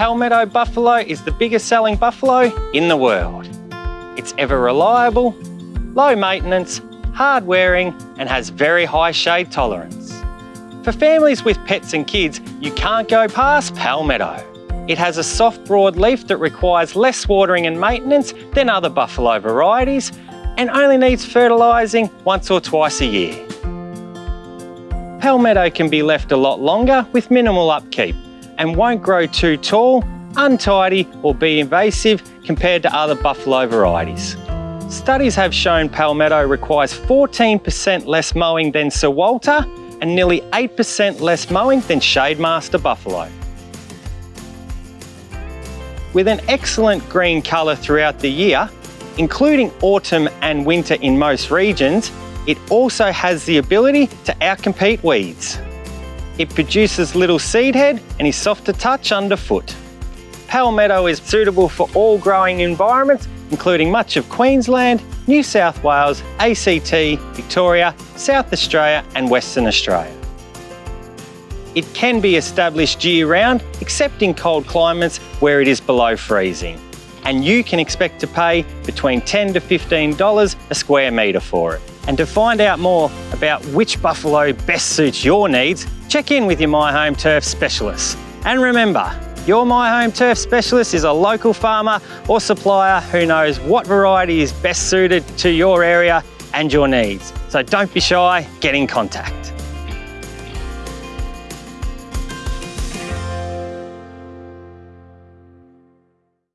Palmetto buffalo is the biggest selling buffalo in the world. It's ever reliable, low maintenance, hard wearing and has very high shade tolerance. For families with pets and kids, you can't go past Palmetto. It has a soft broad leaf that requires less watering and maintenance than other buffalo varieties and only needs fertilising once or twice a year. Palmetto can be left a lot longer with minimal upkeep and won't grow too tall, untidy or be invasive compared to other buffalo varieties. Studies have shown Palmetto requires 14% less mowing than Sir Walter and nearly 8% less mowing than Shademaster Buffalo. With an excellent green colour throughout the year, including autumn and winter in most regions, it also has the ability to outcompete weeds. It produces little seed head and is soft to touch underfoot. Palmetto is suitable for all growing environments, including much of Queensland, New South Wales, ACT, Victoria, South Australia and Western Australia. It can be established year-round, except in cold climates where it is below freezing. And you can expect to pay between 10 to $15 a square metre for it. And to find out more about which buffalo best suits your needs, check in with your My Home Turf specialist. And remember, your My Home Turf specialist is a local farmer or supplier who knows what variety is best suited to your area and your needs. So don't be shy, get in contact.